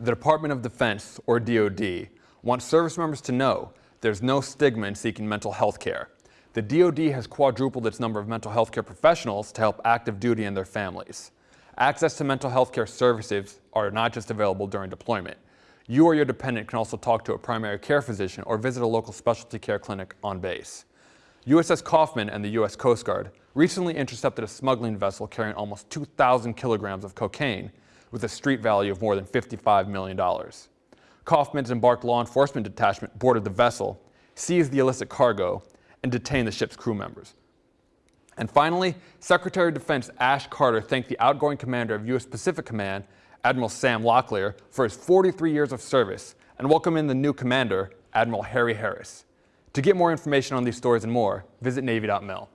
The Department of Defense, or DoD, wants service members to know there's no stigma in seeking mental health care. The DoD has quadrupled its number of mental health care professionals to help active duty and their families. Access to mental health care services are not just available during deployment. You or your dependent can also talk to a primary care physician or visit a local specialty care clinic on base. USS Kauffman and the U.S. Coast Guard recently intercepted a smuggling vessel carrying almost 2,000 kilograms of cocaine with a street value of more than $55 million. Kauffman's embarked law enforcement detachment boarded the vessel, seized the illicit cargo, and detained the ship's crew members. And finally, Secretary of Defense Ash Carter thanked the outgoing commander of U.S. Pacific Command, Admiral Sam Locklear, for his 43 years of service and welcomed in the new commander, Admiral Harry Harris. To get more information on these stories and more, visit Navy.mil.